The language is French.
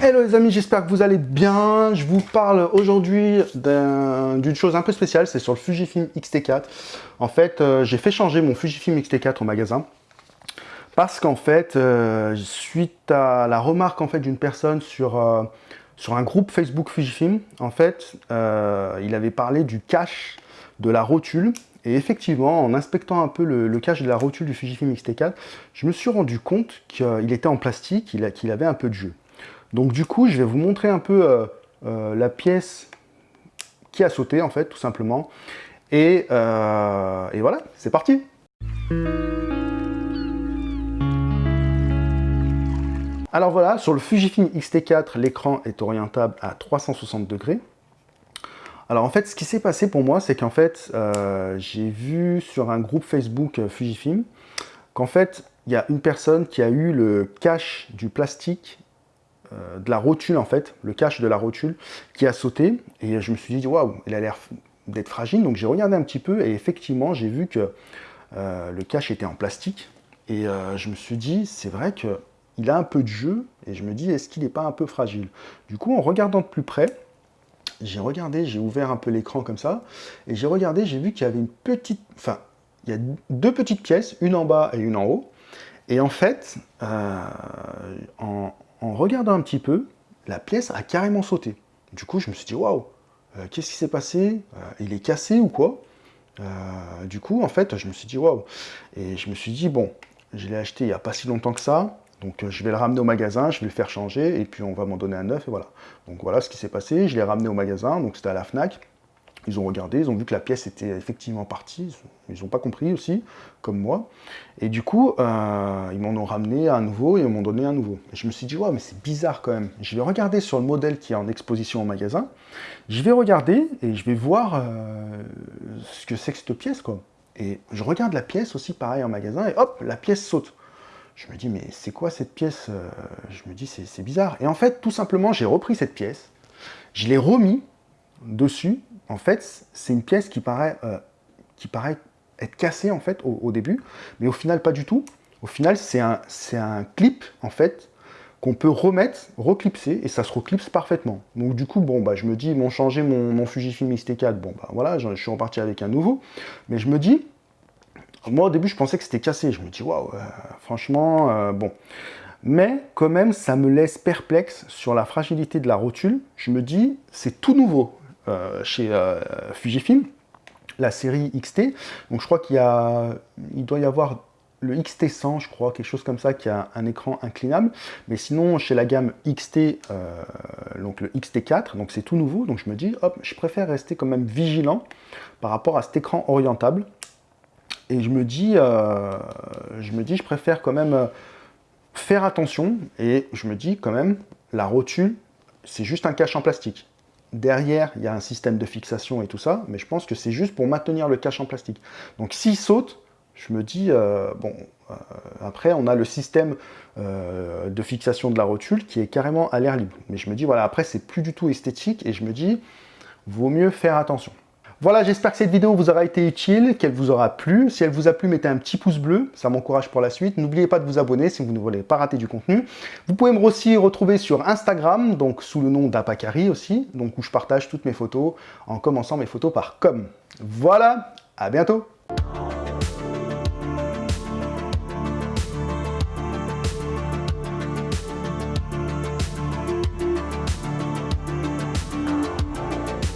Hello les amis, j'espère que vous allez bien. Je vous parle aujourd'hui d'une chose un peu spéciale, c'est sur le Fujifilm X-T4. En fait, euh, j'ai fait changer mon Fujifilm X-T4 au magasin parce qu'en fait, euh, suite à la remarque en fait d'une personne sur, euh, sur un groupe Facebook Fujifilm, en fait, il avait parlé du cache de la rotule et effectivement, en inspectant un peu le, cache de la rotule du Fujifilm X-T4, je me suis rendu compte qu'il était en plastique, qu'il avait un peu de jeu. Donc du coup, je vais vous montrer un peu euh, euh, la pièce qui a sauté, en fait, tout simplement. Et, euh, et voilà, c'est parti Alors voilà, sur le Fujifilm X-T4, l'écran est orientable à 360 degrés. Alors en fait, ce qui s'est passé pour moi, c'est qu'en fait, j'ai vu sur un groupe Facebook Fujifilm qu'en fait, il y a une personne qui a eu le cache du plastique euh, de la rotule en fait, le cache de la rotule qui a sauté. Et je me suis dit waouh, il a l'air d'être fragile. Donc j'ai regardé un petit peu et effectivement j'ai vu que euh, le cache était en plastique. Et euh, je me suis dit c'est vrai que il a un peu de jeu. Et je me dis est-ce qu'il n'est pas un peu fragile? Du coup en regardant de plus près j'ai regardé, j'ai ouvert un peu l'écran comme ça. Et j'ai regardé, j'ai vu qu'il y avait une petite, enfin il y a deux petites pièces, une en bas et une en haut. Et en fait en, en regardant un petit peu, la pièce a carrément sauté. Du coup, je me suis dit, waouh, euh, qu'est-ce qui s'est passé euh, Il est cassé ou quoi? Euh, Du coup, en fait, je me suis dit, waouh. Et je me suis dit, bon, je l'ai acheté il n'y a pas si longtemps que ça, donc je vais le ramener au magasin, je vais le faire changer, et puis on va m'en donner un neuf, et voilà. Donc voilà ce qui s'est passé, je l'ai ramené au magasin, donc c'était à la FNAC, ils ont regardé, ils ont vu que la pièce était effectivement partie, ils n'ont pas compris aussi, comme moi. Et du coup, euh, ils m'en ont ramené un nouveau et ils m'ont donné un nouveau. Et je me suis dit, ouais, mais c'est bizarre quand même. Je vais regarder sur le modèle qui est en exposition au magasin, je vais regarder et je vais voir euh, ce que c'est que cette pièce, quoi. Et je regarde la pièce aussi, pareil, en magasin, et hop, la pièce saute. Je me dis, mais c'est quoi cette pièce euh, Je me dis, c'est bizarre. Et en fait, tout simplement, j'ai repris cette pièce, je l'ai remis dessus, en fait, c'est une pièce qui paraît, euh, être cassée en fait au, début, mais au final pas du tout. Au final, c'est un, clip en fait qu'on peut remettre, reclipser, et ça se reclipse parfaitement. Donc du coup, bon, bah, je me dis, ils m'ont changé mon, mon Fujifilm X-T4, bon, bah voilà, je, suis reparti avec un nouveau, mais je me dis, moi au début, je pensais que c'était cassé, je me dis, waouh, euh, franchement, euh, bon. Mais quand même, ça me laisse perplexe sur la fragilité de la rotule. Je me dis, c'est tout nouveau. Euh, chez euh, Fujifilm, la série XT. Donc je crois qu'il il doit y avoir le XT100, je crois, quelque chose comme ça, qui a un écran inclinable. Mais sinon, chez la gamme XT, euh, donc le XT4, donc c'est tout nouveau. Donc je me dis, hop, je préfère rester quand même vigilant par rapport à cet écran orientable. Et je me dis, je me dis, je préfère quand même faire attention. Et je me dis quand même, la rotule, c'est juste un cache en plastique. Derrière, il y a un système de fixation et tout ça, mais je pense que c'est juste pour maintenir le cache en plastique. Donc s'il saute, je me dis, euh, bon, euh, après on a le système euh, de fixation de la rotule qui est carrément à l'air libre. Mais je me dis, voilà, après c'est plus du tout esthétique et je me dis, vaut mieux faire attention. Voilà, j'espère que cette vidéo vous aura été utile, qu'elle vous aura plu. Si elle vous a plu, mettez un petit pouce bleu, ça m'encourage pour la suite. N'oubliez pas de vous abonner si vous ne voulez pas rater du contenu. Vous pouvez me aussi retrouver sur Instagram, donc sous le nom d'Apakari aussi, donc où je partage toutes mes photos en commençant mes photos par com. Voilà, à bientôt